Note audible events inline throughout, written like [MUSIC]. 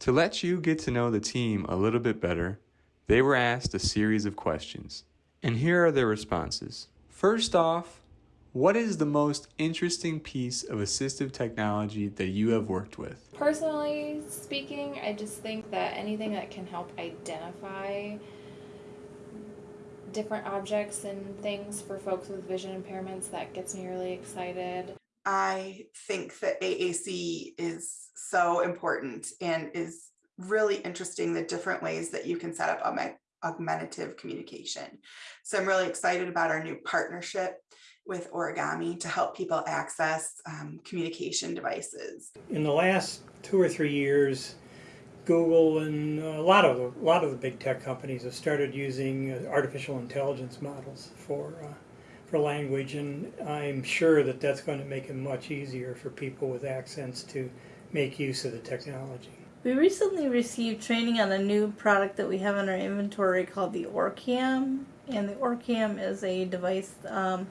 To let you get to know the team a little bit better, they were asked a series of questions. And here are their responses. First off, what is the most interesting piece of assistive technology that you have worked with? Personally speaking, I just think that anything that can help identify different objects and things for folks with vision impairments that gets me really excited. I think that AAC is so important and is really interesting the different ways that you can set up aug- augmentative communication. So I'm really excited about our new partnership with Origami to help people access um, communication devices. In the last two or three years, Google and a lot of the, a lot of the big tech companies have started using uh, artificial intelligence models for uh, for language, and I'm sure that that's going to make it much easier for people with accents to make use of the technology. We recently received training on a new product that we have in our inventory called the Orcam, and the Orcam is a device um,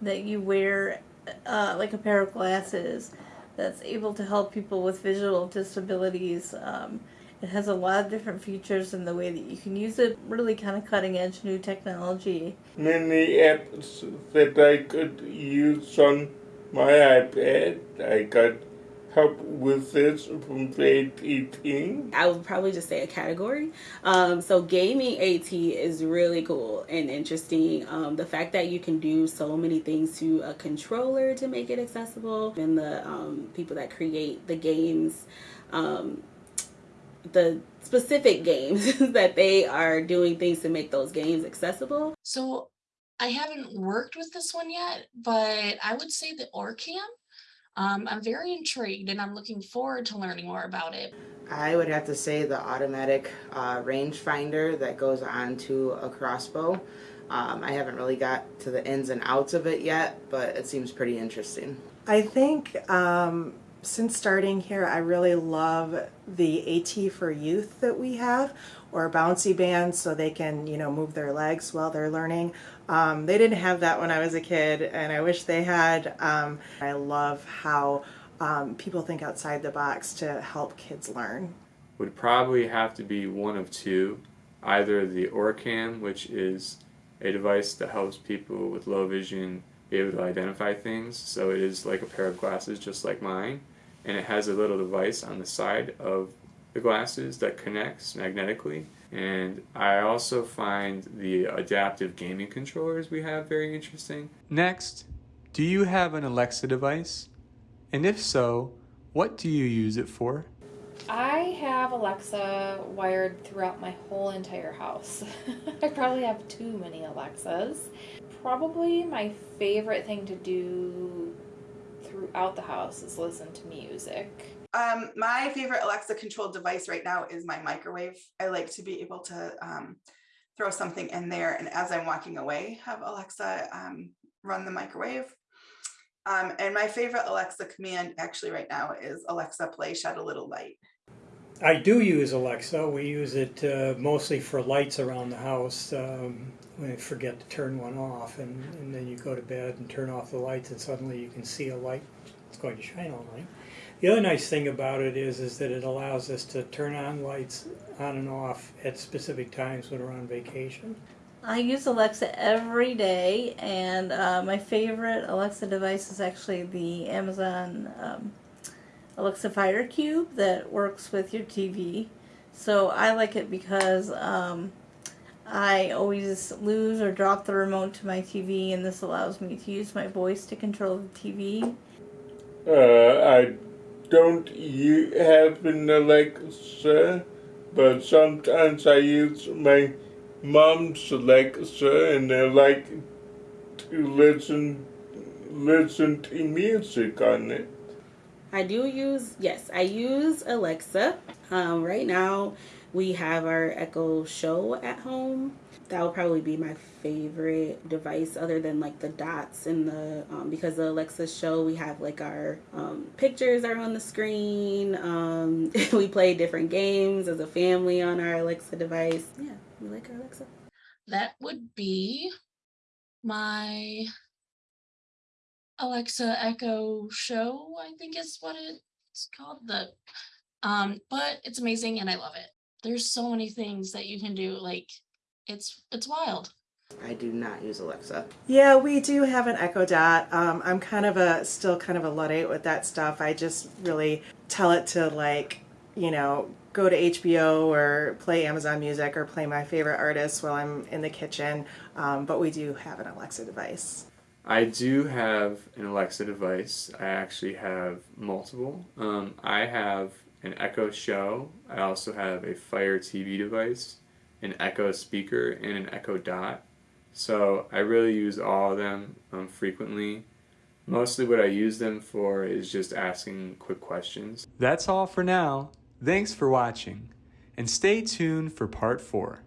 that you wear uh, like a pair of glasses that's able to help people with visual disabilities. Um, it has a lot of different features in the way that you can use it. Really kind of cutting edge new technology. Many apps that I could use on my iPad. I got help with this from AT. I would probably just say a category. Um, so gaming AT is really cool and interesting. Um, the fact that you can do so many things to a controller to make it accessible, and the um, people that create the games, um, the specific games [LAUGHS] that they are doing things to make those games accessible. So I haven't worked with this one yet, but I would say the Orcam um, I'm very intrigued and I'm looking forward to learning more about it. I would have to say the automatic uh, rangefinder that goes onto a crossbow. Um, I haven't really got to the ins and outs of it yet, but it seems pretty interesting. I think um, since starting here, I really love the AT for Youth that we have, or bouncy bands so they can, you know, move their legs while they're learning. Um, they didn't have that when I was a kid, and I wish they had. Um, I love how um, people think outside the box to help kids learn. Would probably have to be one of two, either the Orcam, which is a device that helps people with low vision be able to identify things. So it is like a pair of glasses, just like mine, and it has a little device on the side of the glasses that connects magnetically and I also find the adaptive gaming controllers we have very interesting. Next, do you have an Alexa device? And if so, what do you use it for? I have Alexa wired throughout my whole entire house. [LAUGHS] I probably have too many Alexas. Probably my favorite thing to do throughout the house is listen to music. Um, my favorite Alexa controlled device right now is my microwave. I like to be able to um, throw something in there and as I'm walking away, have Alexa um, run the microwave. Um, and my favorite Alexa command actually right now is Alexa play Shed a Little Light. I do use Alexa. We use it uh, mostly for lights around the house. Um, when forget to turn one off, and, and then you go to bed and turn off the lights, and suddenly you can see a light. It's going to shine all night. The other nice thing about it is, is that it allows us to turn on lights on and off at specific times when we're on vacation. I use Alexa every day, and uh, my favorite Alexa device is actually the Amazon um, Alexa Fire Cube that works with your TV. So I like it because um, I always lose or drop the remote to my TV, and this allows me to use my voice to control the TV. Uh, I don't you have an Alexa, but sometimes I use my mom's Alexa, and I like to listen listen to music on it. I do use yes, I use Alexa. Um, right now, we have our Echo Show at home. That would probably be my favorite device other than like the dots and the um, because the alexa show we have like our um, pictures are on the screen um, [LAUGHS] we play different games as a family on our alexa device. Yeah we like our alexa? That would be my alexa echo show i think is what it's called the Um, but it's amazing and I love it. There's so many things that you can do. Like it's it's wild. I do not use Alexa. Yeah, we do have an Echo Dot. Um, I'm kind of a still kind of a luddite with that stuff. I just really tell it to like, you know, go to HBO or play Amazon Music or play my favorite artists while I'm in the kitchen. Um, but we do have an Alexa device. I do have an Alexa device. I actually have multiple. Um, I have an Echo Show. I also have a Fire TV device, an Echo speaker, and an Echo Dot. So I really use all of them um, frequently. Mostly what I use them for is just asking quick questions. That's all for now. Thanks for watching, and stay tuned for part 4.